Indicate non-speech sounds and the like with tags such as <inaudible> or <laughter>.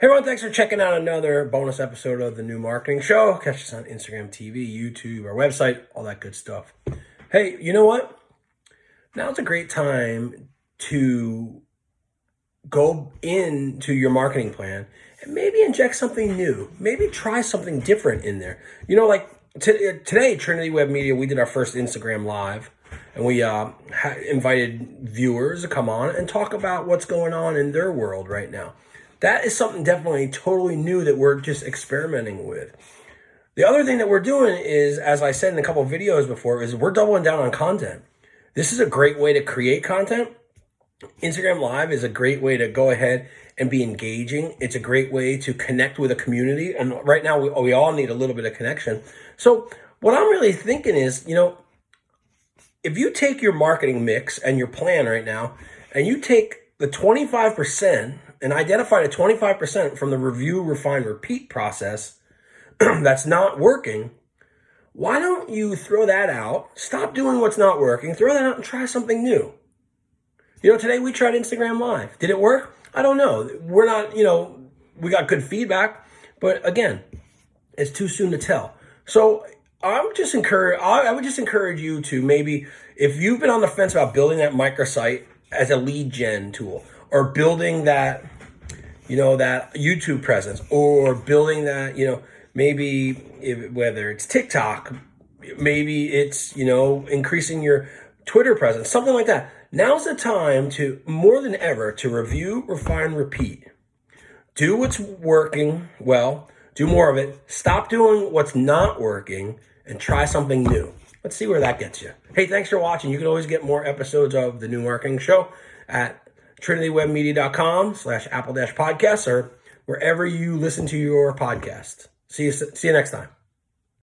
Hey everyone, thanks for checking out another bonus episode of the New Marketing Show. Catch us on Instagram TV, YouTube, our website, all that good stuff. Hey, you know what? Now's a great time to go into your marketing plan and maybe inject something new. Maybe try something different in there. You know, like today, Trinity Web Media, we did our first Instagram Live and we uh, invited viewers to come on and talk about what's going on in their world right now that is something definitely totally new that we're just experimenting with. The other thing that we're doing is, as I said in a couple videos before, is we're doubling down on content. This is a great way to create content. Instagram Live is a great way to go ahead and be engaging. It's a great way to connect with a community. And right now, we, we all need a little bit of connection. So, what I'm really thinking is, you know, if you take your marketing mix and your plan right now, and you take the 25% and identify the 25% from the review, refine, repeat process <clears throat> that's not working, why don't you throw that out, stop doing what's not working, throw that out and try something new? You know, today we tried Instagram Live. Did it work? I don't know. We're not, you know, we got good feedback, but again, it's too soon to tell. So I would just encourage, I would just encourage you to maybe, if you've been on the fence about building that microsite as a lead gen tool, or building that, you know, that YouTube presence or building that, you know, maybe if, whether it's TikTok, maybe it's, you know, increasing your Twitter presence, something like that. Now's the time to more than ever to review, refine, repeat. Do what's working well, do more of it. Stop doing what's not working and try something new. Let's see where that gets you. Hey, thanks for watching. You can always get more episodes of The New Marketing Show at trinitywebmedia.com slash apple dash podcasts or wherever you listen to your podcast. See you, see you next time.